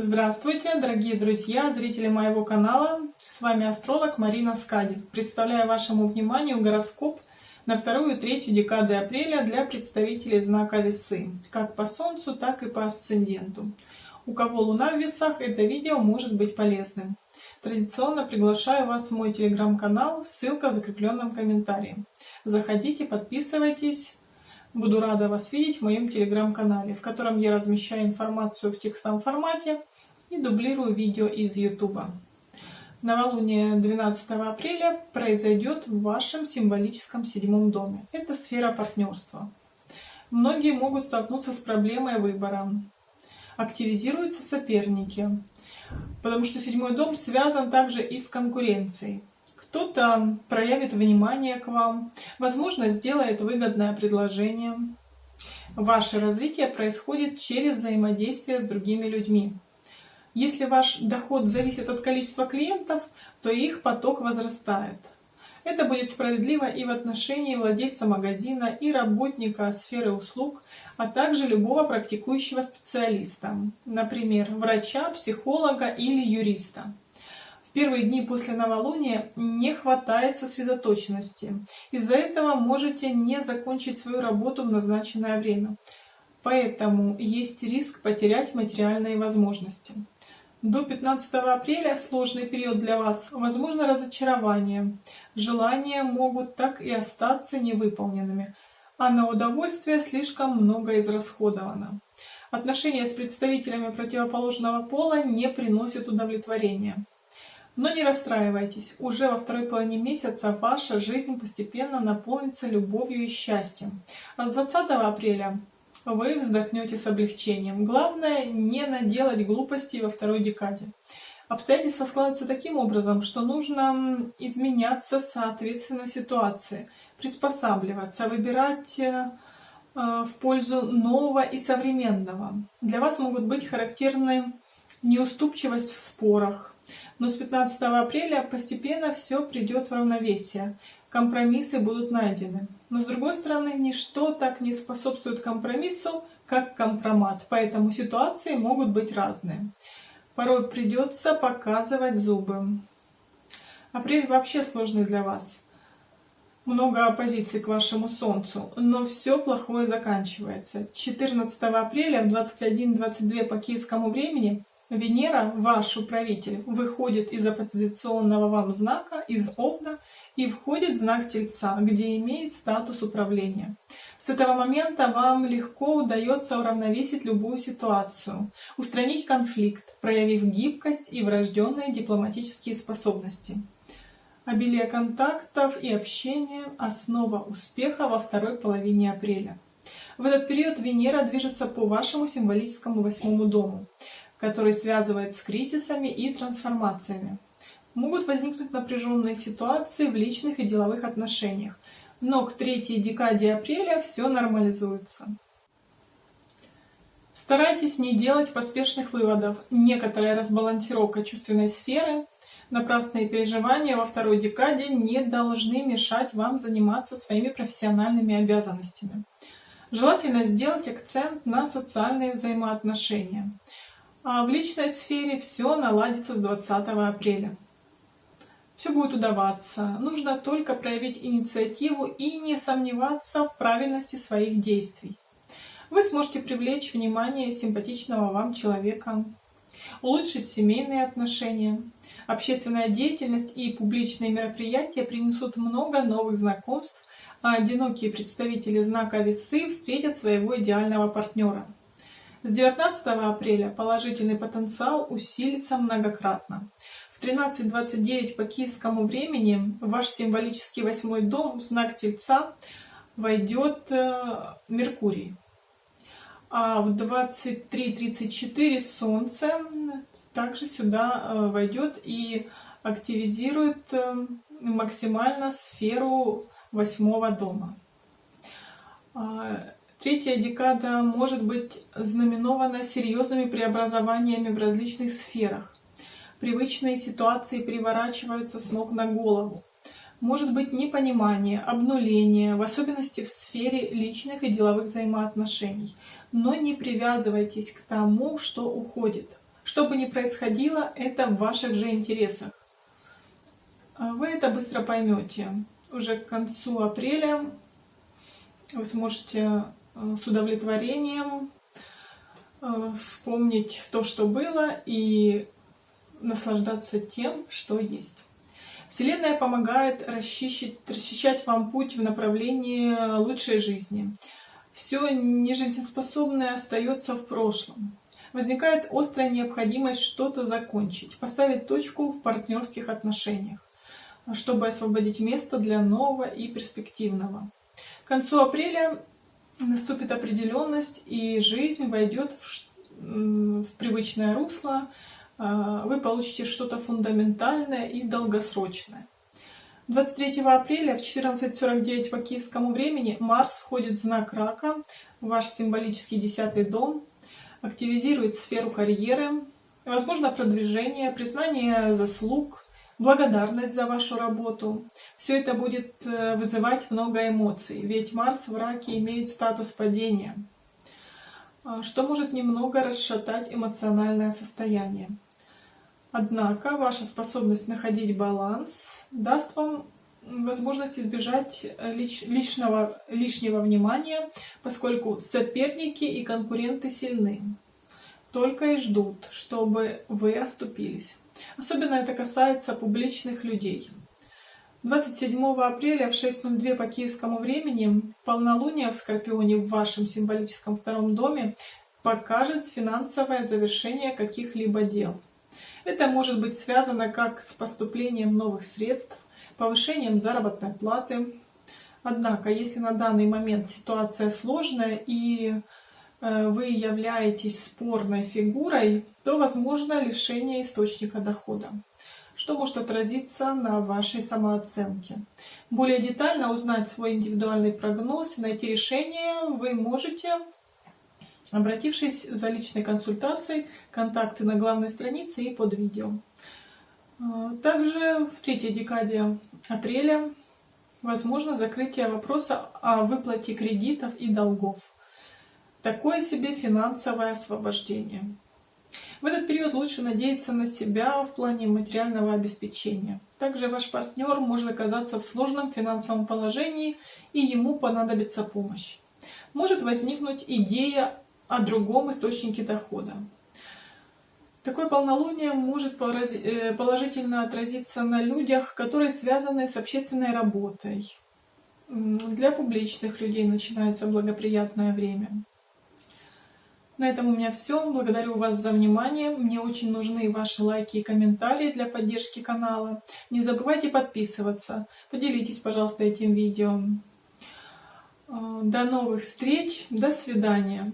Здравствуйте, дорогие друзья, зрители моего канала. С вами астролог Марина Скади. Представляю вашему вниманию гороскоп на вторую и третью декады апреля для представителей знака Весы, как по Солнцу, так и по асценденту. У кого Луна в Весах, это видео может быть полезным. Традиционно приглашаю вас в мой телеграм-канал, ссылка в закрепленном комментарии. Заходите, подписывайтесь, Буду рада вас видеть в моем телеграм-канале, в котором я размещаю информацию в текстовом формате и дублирую видео из YouTube. Новолуние 12 апреля произойдет в вашем символическом седьмом доме. Это сфера партнерства. Многие могут столкнуться с проблемой выбора. Активизируются соперники, потому что седьмой дом связан также и с конкуренцией кто-то проявит внимание к вам, возможно, сделает выгодное предложение. Ваше развитие происходит через взаимодействие с другими людьми. Если ваш доход зависит от количества клиентов, то их поток возрастает. Это будет справедливо и в отношении владельца магазина, и работника сферы услуг, а также любого практикующего специалиста, например, врача, психолога или юриста первые дни после новолуния не хватает сосредоточенности. Из-за этого можете не закончить свою работу в назначенное время. Поэтому есть риск потерять материальные возможности. До 15 апреля сложный период для вас. Возможно разочарование. Желания могут так и остаться невыполненными, а на удовольствие слишком много израсходовано. Отношения с представителями противоположного пола не приносят удовлетворения. Но не расстраивайтесь, уже во второй половине месяца ваша жизнь постепенно наполнится любовью и счастьем. А с 20 апреля вы вздохнете с облегчением. Главное не наделать глупостей во второй декаде. Обстоятельства складываются таким образом, что нужно изменяться соответственно ситуации, приспосабливаться, выбирать э, в пользу нового и современного. Для вас могут быть характерны неуступчивость в спорах, но с 15 апреля постепенно все придет в равновесие, компромиссы будут найдены. Но с другой стороны, ничто так не способствует компромиссу, как компромат, поэтому ситуации могут быть разные. Порой придется показывать зубы. Апрель вообще сложный для вас. Много оппозиций к вашему Солнцу, но все плохое заканчивается. 14 апреля в 21.22 по киевскому времени Венера, ваш управитель, выходит из оппозиционного вам знака, из Овна, и входит в знак Тельца, где имеет статус управления. С этого момента вам легко удается уравновесить любую ситуацию, устранить конфликт, проявив гибкость и врожденные дипломатические способности. Обилие контактов и общения – основа успеха во второй половине апреля. В этот период Венера движется по вашему символическому восьмому дому который связывает с кризисами и трансформациями. Могут возникнуть напряженные ситуации в личных и деловых отношениях, но к третьей декаде апреля все нормализуется. Старайтесь не делать поспешных выводов. Некоторая разбалансировка чувственной сферы, напрасные переживания во второй декаде не должны мешать вам заниматься своими профессиональными обязанностями. Желательно сделать акцент на социальные взаимоотношения. А в личной сфере все наладится с 20 апреля. Все будет удаваться. Нужно только проявить инициативу и не сомневаться в правильности своих действий. Вы сможете привлечь внимание симпатичного вам человека, улучшить семейные отношения. Общественная деятельность и публичные мероприятия принесут много новых знакомств, а одинокие представители знака Весы встретят своего идеального партнера. С 19 апреля положительный потенциал усилится многократно. В 13.29 по киевскому времени ваш символический восьмой дом в знак Тельца войдет э, Меркурий. А в 23.34 Солнце также сюда э, войдет и активизирует э, максимально сферу восьмого дома. Третья декада может быть знаменована серьезными преобразованиями в различных сферах. Привычные ситуации переворачиваются с ног на голову. Может быть непонимание, обнуление, в особенности в сфере личных и деловых взаимоотношений. Но не привязывайтесь к тому, что уходит. Что бы ни происходило, это в ваших же интересах. А вы это быстро поймете. Уже к концу апреля вы сможете с удовлетворением э, вспомнить то, что было, и наслаждаться тем, что есть. Вселенная помогает расчищать, расчищать вам путь в направлении лучшей жизни. Все нежизнеспособное остается в прошлом. Возникает острая необходимость что-то закончить, поставить точку в партнерских отношениях, чтобы освободить место для нового и перспективного. К концу апреля наступит определенность, и жизнь войдет в, в привычное русло, а, вы получите что-то фундаментальное и долгосрочное. 23 апреля в 14.49 по киевскому времени Марс входит в знак Рака, ваш символический десятый дом, активизирует сферу карьеры, возможно продвижение, признание заслуг, благодарность за вашу работу. Все это будет э, вызывать много эмоций, ведь Марс в Раке имеет статус падения, а, что может немного расшатать эмоциональное состояние. Однако ваша способность находить баланс даст вам возможность избежать лич, личного, лишнего внимания, поскольку соперники и конкуренты сильны. Только и ждут, чтобы вы оступились. Особенно это касается публичных людей. 27 апреля в 6.02 по киевскому времени полнолуние в Скорпионе в вашем символическом втором доме покажет финансовое завершение каких-либо дел. Это может быть связано как с поступлением новых средств, повышением заработной платы. Однако, если на данный момент ситуация сложная и вы являетесь спорной фигурой, то возможно лишение источника дохода, что может отразиться на вашей самооценке. Более детально узнать свой индивидуальный прогноз и найти решение вы можете обратившись за личной консультацией, контакты на главной странице и под видео. А, также в третьей декаде апреля возможно закрытие вопроса о выплате кредитов и долгов. Такое себе финансовое освобождение. В этот период лучше надеяться на себя в плане материального обеспечения. Также ваш партнер может оказаться в сложном финансовом положении и ему понадобится помощь. Может возникнуть идея о другом источнике дохода. Такое полнолуние может э, положительно отразиться на людях, которые связаны с общественной работой. Для публичных людей начинается благоприятное время. На этом у меня все. Благодарю вас за внимание. Мне очень нужны ваши лайки и комментарии для поддержки канала. Не забывайте подписываться. Поделитесь, пожалуйста, этим видео. Э, до новых встреч. До свидания.